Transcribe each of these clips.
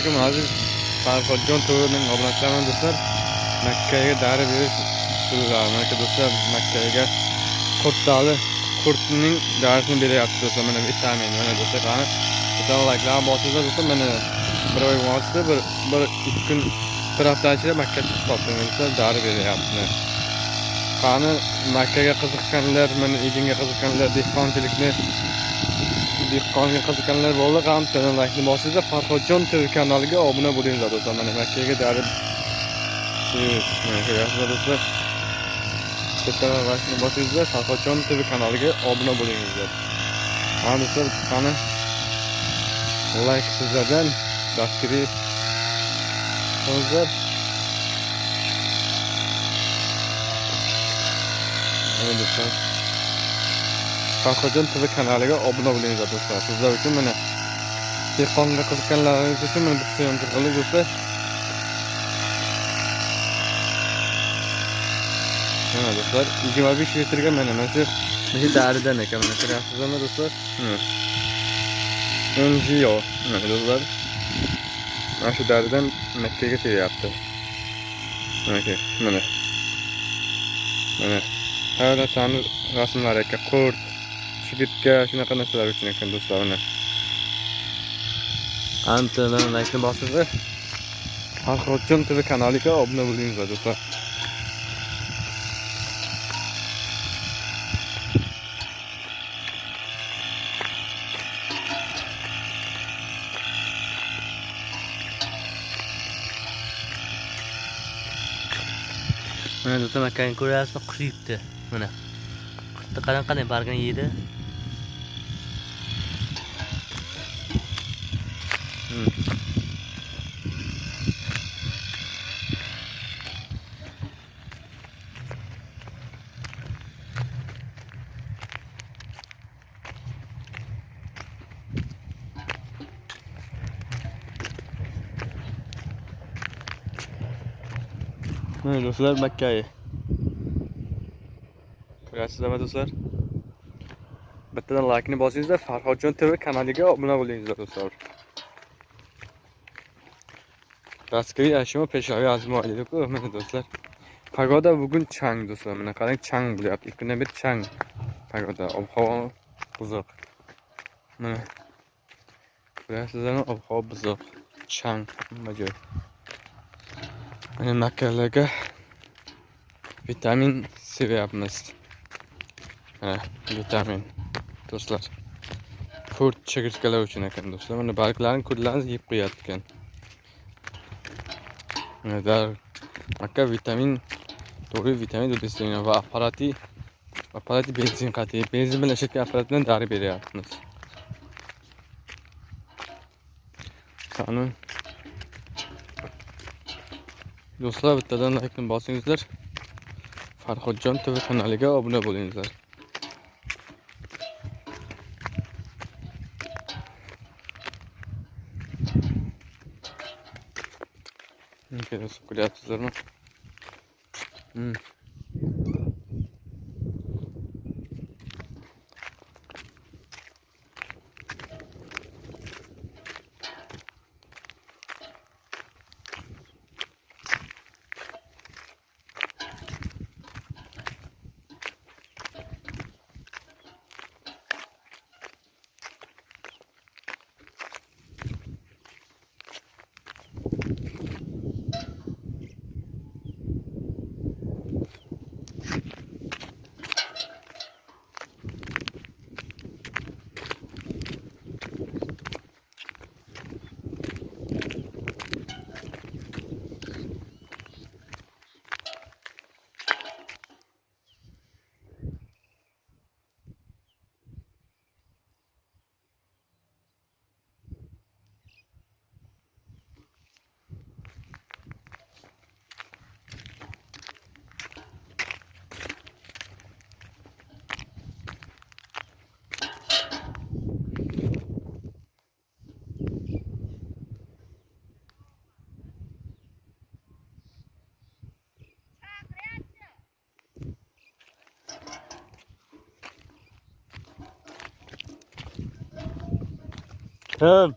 alaykum aziz farhodjon turining obunachilari do'stlar. Makkaga dari berish usullari mana do'stlar makkaga qurtali qurtning darisini beryapti do'stlar. Mana vitamin mana do'stlar qani? Do'stlar layklarni bosinglar do'stlar? Mana bir oy mobaynida bir bir ikki kun bir hafta ichida makka chiqib qolibdi do'stlar. Dari beryapti. Qani makkaga qiziqqanlar mana ekinga qiziqqanlar dehqonchilikni dehqonga qiziqqanlar bo'ldi ham laykni bosinglar farhodjon tv kanaliga obuna bo'linglar do'stlar. Mana makkaga darib ko'ryapsizlar do'stlar. Bitta laykni bosinglar farhodjon tv kanaliga obuna bo'linglar ha do'stlar qani? Layk sizlardan dasturiy qilinglar do'stlar. Farhodjon TV kanaliga obuna bo'linglar do'stlar. Sizlar uchun mana dehqonga qiziqqanlaringiz uchun mana bitta ham qildik do'stlar. Mana do'stlar, 25 litrga mana mana shu daridan ekan mana ko'ryapsizlarmi do'stlar? NGO mana do'stlar. Mana shu daridan Makkaga teryapti. Mana mana. Mana narsani rasmlari ekan qurt chigitga shunaqa narsalar uchun ekan do'stlar mana. Antadan laykni bosinglar farhodjon tv kanaliga obuna bo'linglar do'stlar. Mana do'stlar makkani ko'ryapsizmi? Qush yeyapti mana. Qurtni qarang qanday bargini yeydi mana do'stlar makkaga ko'ryapsizlarmi do'stlar. Bittadan laykni bosingizlar farhodjon tv kanaliga obuna bo'lingizlar do'stlar. Raskari ashyo peshoyi azmoyi deb mana do'stlar. Pagoda bugun chang do'stlar. Mana qarang chang bo'lyapti ikki kundan beri chang pagoda. Ob havo buzuq mana ko'ryapsizlarmi ob havo buzuq chang. Hamma joy mana makkalarga vitamin sevyapmiz mana vitamin. Do'stlar. Kurt chigirtkalar uchun ekan do'stlar. Mana barglarini kurtlarni yeb qo'yapti ekan dar acá vitamin doğru vitamin də istəyirəm və aparatı aparatı benzin qatı benzin belə şəkil e aparatından darib edirsiniz. Sanın Dostlar bittadan like'ını basingizlar. Farhodjon TV kanaliga obuna bo'lingizlar. Ну, Интересно, куда это зерно. Come.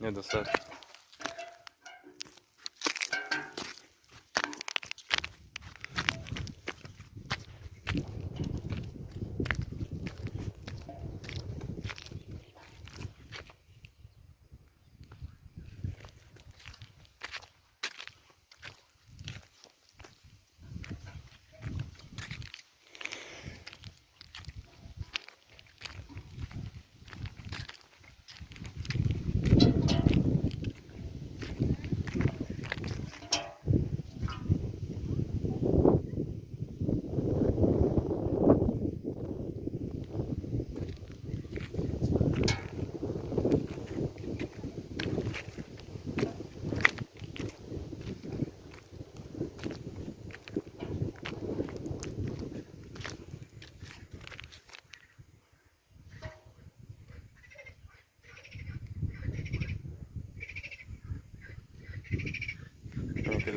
Не.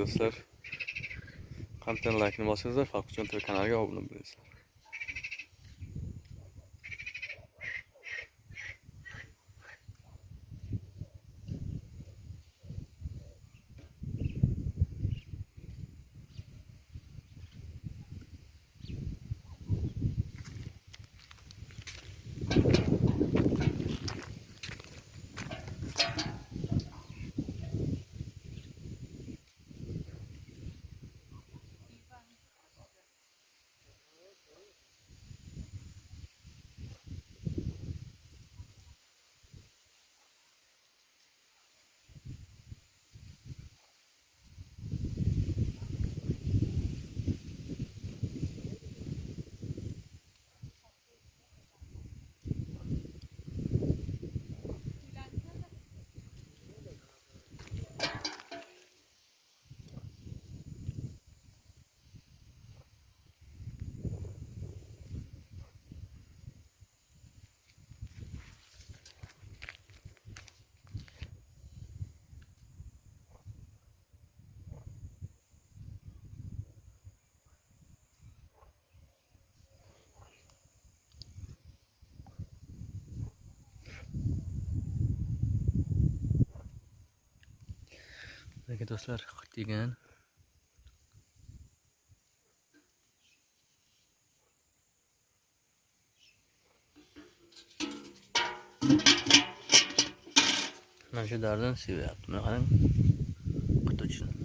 Do'stlar. kontent laykni bosinglar Falqon TV kanaliga obuna bo'linglar Aka do'stlar, degan mana shu dardan sevyapti. Mana qarang. Quti uchun.